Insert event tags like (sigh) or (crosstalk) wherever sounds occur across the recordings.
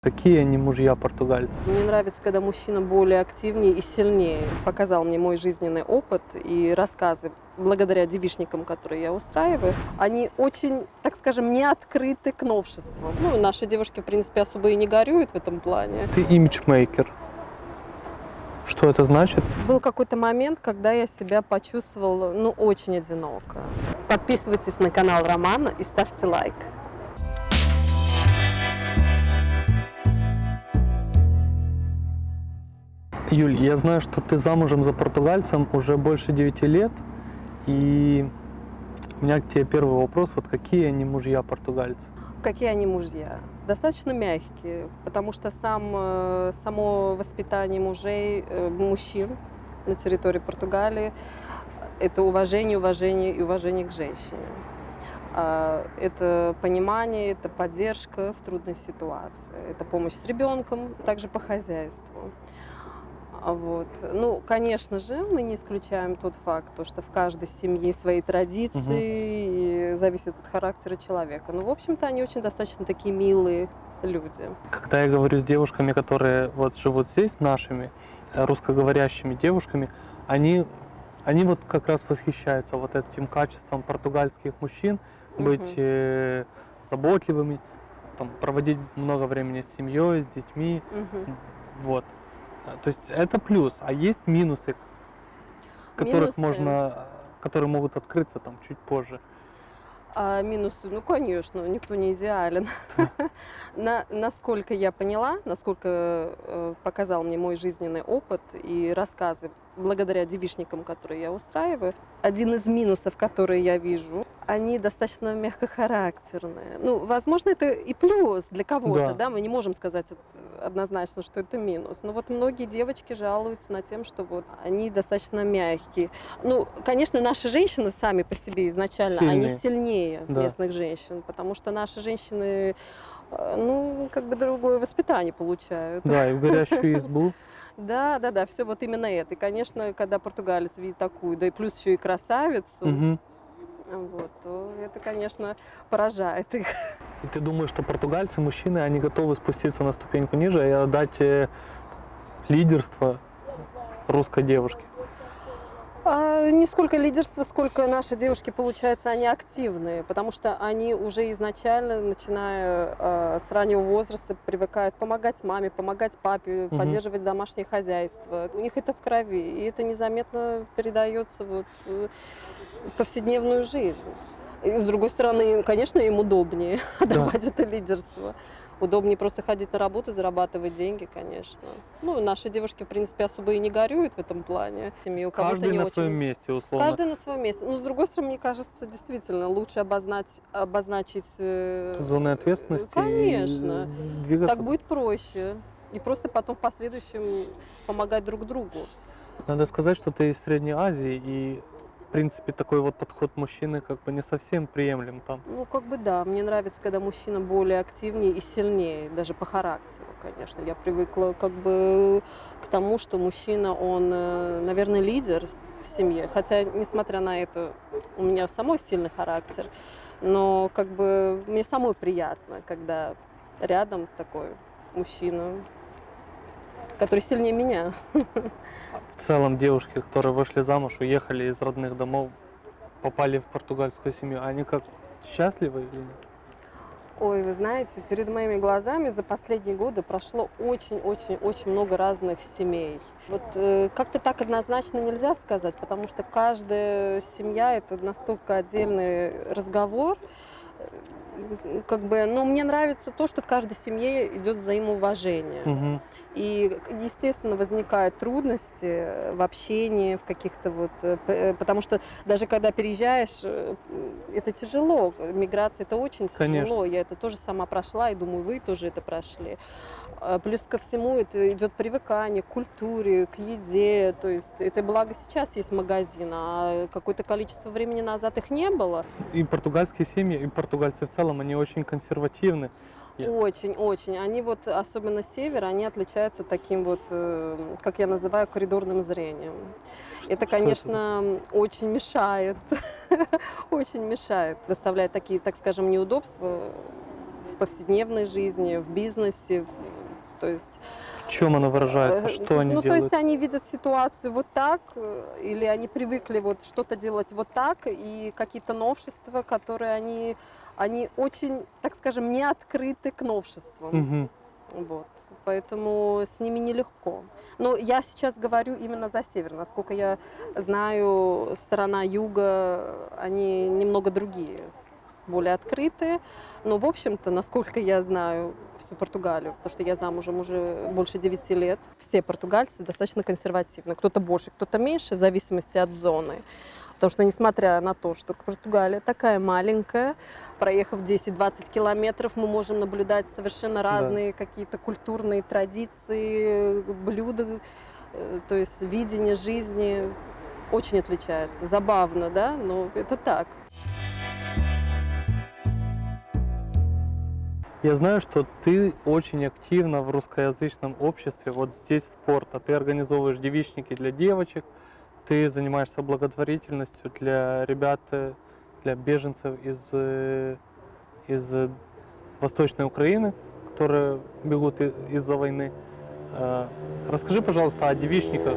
Какие они мужья португальцы? Мне нравится, когда мужчина более активнее и сильнее. Показал мне мой жизненный опыт и рассказы, благодаря девишникам, которые я устраиваю. Они очень, так скажем, не открыты к новшествам. Ну, наши девушки, в принципе, особо и не горюют в этом плане. Ты имиджмейкер. Что это значит? Был какой-то момент, когда я себя почувствовала, ну, очень одиноко. Подписывайтесь на канал Романа и ставьте лайк. Юль, я знаю, что ты замужем за португальцем уже больше 9 лет. И у меня к тебе первый вопрос. Вот какие они мужья португальцы? Какие они мужья? Достаточно мягкие, потому что сам, э, само воспитание мужей, э, мужчин на территории Португалии – это уважение, уважение и уважение к женщине. А, Это понимание, это поддержка в трудной ситуации, это помощь с ребенком, также по хозяйству. А Вот. Ну, конечно же, мы не исключаем тот факт, то, что в каждой семье свои традиции, и зависит от характера человека. Но, в общем-то, они очень достаточно такие милые люди. Когда я говорю с девушками, которые вот живут здесь, нашими э, русскоговорящими девушками, они, они вот как раз восхищаются вот этим качеством португальских мужчин, быть Мгм. э, заботливыми, там, проводить много времени с семьей, с детьми, Мгм. вот. А, То есть это плюс, а есть минусы, которых Минусы? можно, которые могут открыться там чуть позже. А минусы, ну, конечно, никто не идеален. (laughs) На, насколько я поняла, насколько э, показал мне мой жизненный опыт и рассказы, благодаря девишникам, которые я устраиваю, один из минусов, которые я вижу, они достаточно мягкохарактерные. Ну, возможно, это и плюс для кого-то, Да. да, мы не можем сказать однозначно, что это минус. Но вот многие девочки жалуются на тем, что вот они достаточно мягкие. Ну, конечно, наши женщины сами по себе изначально, они Сильные. сильнее Да. местных женщин, потому что наши женщины, э, ну, как бы другое воспитание получают. Да, и в горящую (laughs) избу. Да, да, да, все вот именно это. И, конечно, когда португалец видит такую, да и плюс еще и красавицу, Мгм. вот, то это, конечно, поражает их. И ты думаешь, что португальцы, мужчины, они готовы спуститься на ступеньку ниже и отдать э, лидерство русской девушке? Не сколько лидерства, сколько наши девушки, получается, они активные, потому что они уже изначально, начиная а, с раннего возраста, привыкают помогать маме, помогать папе, Мгм. поддерживать домашнее хозяйство. У них это в крови, и это незаметно передается вот, э, в повседневную жизнь. И, с другой стороны, конечно, им удобнее (laughs) отдавать это лидерство. Удобнее просто ходить на работу, зарабатывать деньги, конечно. Ну, наши девушки, в принципе, особо и не горюют в этом плане. И у Каждый на очень. своем месте, условно. Каждый на своем месте. Но, с другой стороны, мне кажется, действительно, лучше обозначить, обозначить э, Зоны ответственности. и Конечно. двигаться. Так будет проще. И просто потом в последующем помогать друг другу. Надо сказать, что ты из Средней Азии, и, в принципе, такой вот подход мужчины как бы не совсем приемлем там. Ну, как бы да, мне нравится, когда мужчина более активнее и сильнее, даже по характеру, конечно. Я привыкла как бы к тому, что мужчина, он, э, наверное, лидер в семье. Хотя, несмотря на это, у меня самой сильный характер. Но как бы мне самой приятно, когда рядом такой мужчина, который сильнее меня. В целом девушки, которые вышли замуж, уехали из родных домов, попали в португальскую семью, они как счастливы или нет? Ой, вы знаете, перед моими глазами за последние годы прошло очень-очень-очень много разных семей. Вот э, как-то так однозначно нельзя сказать, потому что каждая семья это настолько отдельный разговор. Э, Как бы, но мне нравится то, что в каждой семье идет взаимоуважение. Мгм. И, естественно, возникают трудности в общении, в каких-то вот... э, э, Потому что даже когда переезжаешь, э, это тяжело. Миграция это очень Конечно. тяжело. Я это тоже сама прошла, и думаю, вы тоже это прошли. А Плюс ко всему это идет привыкание к культуре, к еде. То есть это благо сейчас есть магазин, а какое-то количество времени назад их не было. И португальские семьи, и португальцы в целом, они очень консервативны. Я- Очень, очень. Они вот, особенно север, они отличаются таким вот, э, как я называю, коридорным зрением. Это, конечно, очень мешает, (laughs) очень мешает, доставляет такие, так скажем, неудобства в повседневной жизни, в бизнесе. в- То есть В чем оно выражается? Э, Что они ну, то делают? есть они видят ситуацию вот так, э, или они привыкли вот что-то делать вот так, и какие-то новшества, которые они, они очень, так скажем, не открыты к новшествам. Мгм. Вот. Поэтому с ними нелегко. Но я сейчас говорю именно за север. Насколько я знаю, сторона юга, они немного другие, более открытые. Но, в общем-то, насколько я знаю всю Португалию, потому что я замужем уже больше 9 лет, все португальцы достаточно консервативны. Кто-то больше, кто-то меньше, в зависимости от зоны. Потому что, несмотря на то, что Португалия такая маленькая, проехав 10-20 километров, мы можем наблюдать совершенно разные какие-то культурные традиции, блюда, э, то есть видение жизни очень отличается. Забавно, да? Но это так. Я знаю, что ты очень активно в русскоязычном обществе, вот здесь в Порто. Ты организовываешь девичники для девочек, ты занимаешься благотворительностью для ребят, э, для беженцев из, э, из э, Восточной Украины, которые бегут из-за войны. Э, Расскажи, пожалуйста, о девичниках.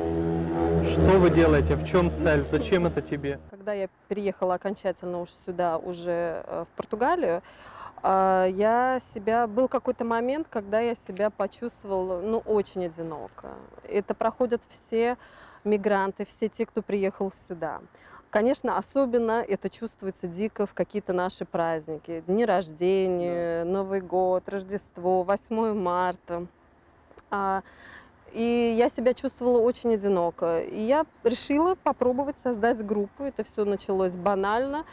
Что вы делаете, в чем цель, зачем это тебе? Когда я переехала окончательно уж сюда, уже в Португалию, я себя... Был какой-то момент, когда я себя почувствовала, ну, очень одиноко. Это проходят все мигранты, все те, кто приехал сюда. Конечно, особенно это чувствуется дико в какие-то наши праздники. Дни рождения, Новый год, Рождество, 8 марта. А, И я себя чувствовала очень одиноко. И я решила попробовать создать группу. Это все началось банально.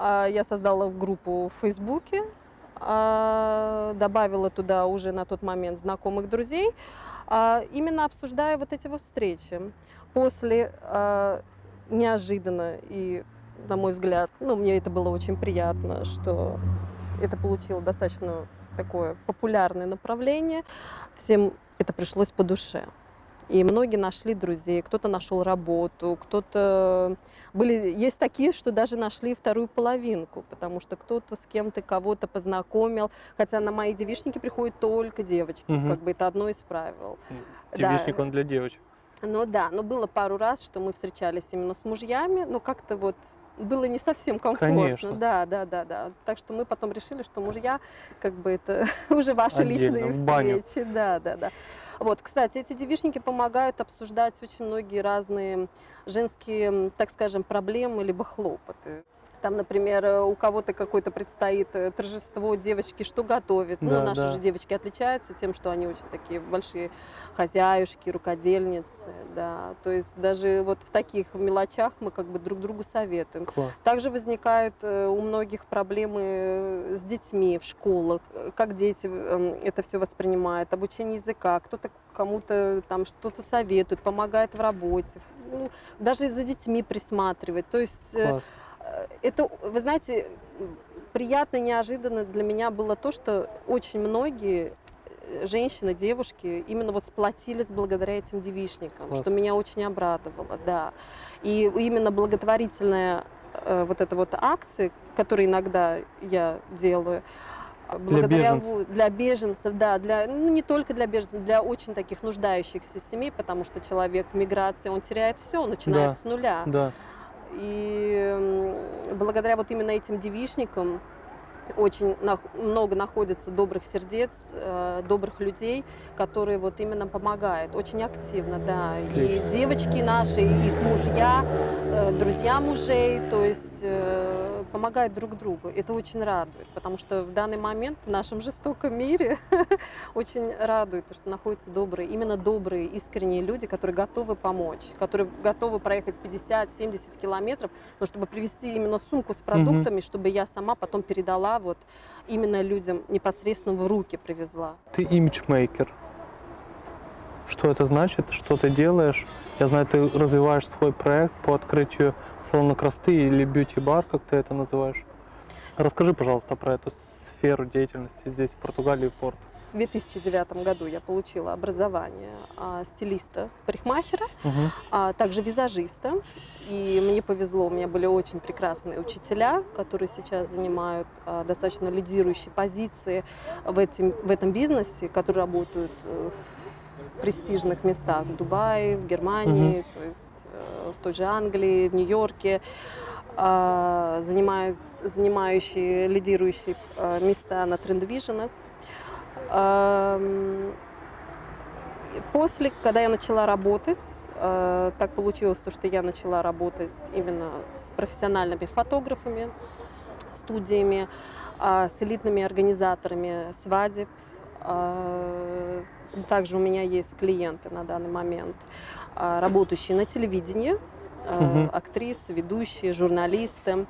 А, Я создала группу в Фейсбуке, а, добавила туда уже на тот момент знакомых друзей, а, именно обсуждая вот эти вот встречи. После неожиданно и, на мой взгляд, ну, мне это было очень приятно, что это получило достаточно такое популярное направление. Всем это пришлось по душе. И многие нашли друзей, кто-то нашел работу, кто-то... Были... Есть такие, что даже нашли вторую половинку, потому что кто-то с кем-то кого-то познакомил. Хотя на мои девичники приходят только девочки, Мгм. как бы это одно из правил. Да. Девичник он для девочек. Ну да, но было пару раз, что мы встречались именно с мужьями, но как-то вот было не совсем комфортно. Конечно. Да, да, да, да. Так что мы потом решили, что мужья, как бы это (laughs) уже ваши Отдельно, личные встречи. Да, да, да. Вот, кстати, эти девишники помогают обсуждать очень многие разные женские, так скажем, проблемы либо хлопоты. Там, например, э, у кого-то какое-то предстоит э, торжество девочки, что готовит. Да, ну, наши да. же девочки отличаются тем, что они очень такие большие хозяюшки, рукодельницы, да. То есть даже вот в таких мелочах мы как бы друг другу советуем. Класс. Также возникают э, у многих проблемы с детьми в школах, как дети э, это все воспринимают, обучение языка, кто-то кому-то там что-то советует, помогает в работе, ну, даже за детьми присматривает. То есть Класс. Э, Это, вы знаете, приятно, неожиданно для меня было то, что очень многие э, женщины, девушки именно вот сплотились благодаря этим девичникам, Класс. что меня очень обрадовало, да. И именно благотворительная э, вот эта вот акция, которые иногда я делаю, э, благодаря беженцев. во- для беженцев, да, для ну, не только для беженцев, для очень таких нуждающихся семей, потому что человек в миграции он теряет все, он начинает Да. с нуля. Да. И благодаря вот именно этим девичникам очень много находится добрых сердец, э, добрых людей, которые вот именно помогают, очень активно, да. И девочки наши, и их мужья, э, друзья мужей, то есть э, помогают друг другу. Это очень радует, потому что в данный момент в нашем жестоком мире (laughs) очень радует, то, что находятся добрые, именно добрые, искренние люди, которые готовы помочь, которые готовы проехать 50-70 километров, но чтобы привезти именно сумку с продуктами, чтобы я сама потом передала вот именно людям непосредственно в руки привезла. Ты имиджмейкер. Что это значит? Что ты делаешь? Я знаю, ты развиваешь свой проект по открытию салона красоты или бьюти-бар, как ты это называешь. Расскажи, пожалуйста, про эту сферу деятельности здесь, в Португалии и Порто. В 2009 году я получила образование а, стилиста, парикмахера, Мгм. а также визажиста. И мне повезло, у меня были очень прекрасные учителя, которые сейчас занимают а, достаточно лидирующие позиции в, этим, в этом бизнесе, которые работают э, в престижных местах в Дубае, в Германии, то есть э, в той же Англии, в Нью-Йорке, а, занимают, занимающие лидирующие а, места на трендвиженах. И После, когда я начала работать, э, так получилось, то, что я начала работать именно с профессиональными фотографами, студиями, а, с элитными организаторами свадеб. А, Также у меня есть клиенты на данный момент, работающие на телевидении, Мгм. актрисы, ведущие, журналисты.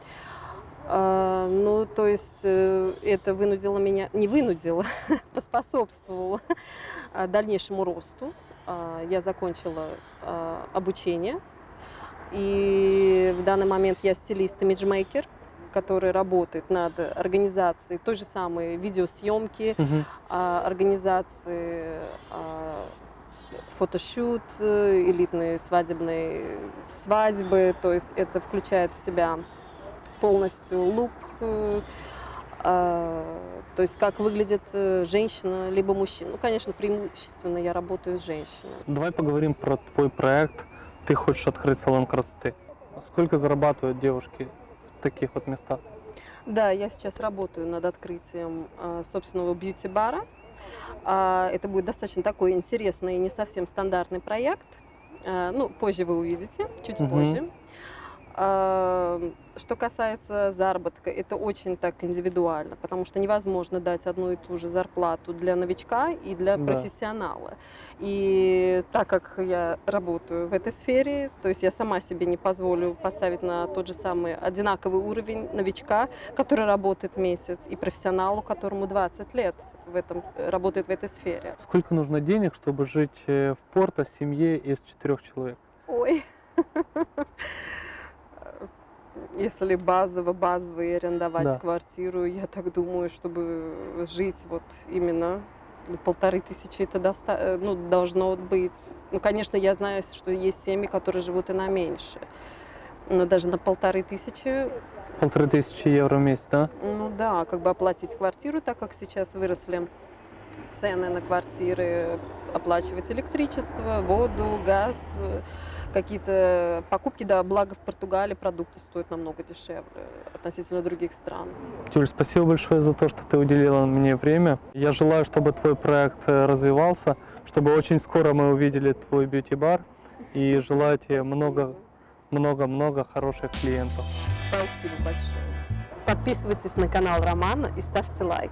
А, Ну, то есть э, это вынудило меня, не вынудило, (laughs) поспособствовало а, дальнейшему росту. А, Я закончила обучение, и в данный момент я стилист-имиджмейкер, который работает над организацией той же самой видеосъемки, а, организации фотошут, э, элитные свадебные свадьбы, то есть это включает в себя полностью лук, э, а, то есть как выглядит э, женщина либо мужчина. Ну, конечно, преимущественно я работаю с женщиной. Давай поговорим про твой проект. Ты хочешь открыть салон красоты. Сколько зарабатывают девушки в таких вот местах? Да, я сейчас работаю над открытием а, собственного бьюти-бара. А, Это будет достаточно такой интересный и не совсем стандартный проект. А, Ну, позже вы увидите, чуть Мгм. позже. А, Что касается заработка, это очень так индивидуально, потому что невозможно дать одну и ту же зарплату для новичка и для Да. профессионала. И так как я работаю в этой сфере, то есть я сама себе не позволю поставить на тот же самый одинаковый уровень новичка, который работает месяц, и профессионалу, которому 20 лет в этом, работает в этой сфере. Сколько нужно денег, чтобы жить э, в Порто семье из четырех человек? Ой. (laughs) Если базово, базово и арендовать Да. квартиру, я так думаю, чтобы жить вот именно ну, полторы тысячи это доста- э, ну, должно быть. Ну, конечно, я знаю, что есть семьи, которые живут и на меньше. Но даже на полторы тысячи, Полторы тысячи евро в месяц, да? ну да, как бы оплатить квартиру, так как сейчас выросли цены на квартиры, оплачивать электричество, воду, газ, какие-то покупки, да, благо в Португалии продукты стоят намного дешевле относительно других стран. Юль, спасибо большое за то, что ты уделила мне время. Я желаю, чтобы твой проект э, развивался, чтобы очень скоро мы увидели твой бьюти-бар. И желаю тебе много, много-много хороших клиентов. Спасибо большое. Подписывайтесь на канал Романа и ставьте лайк.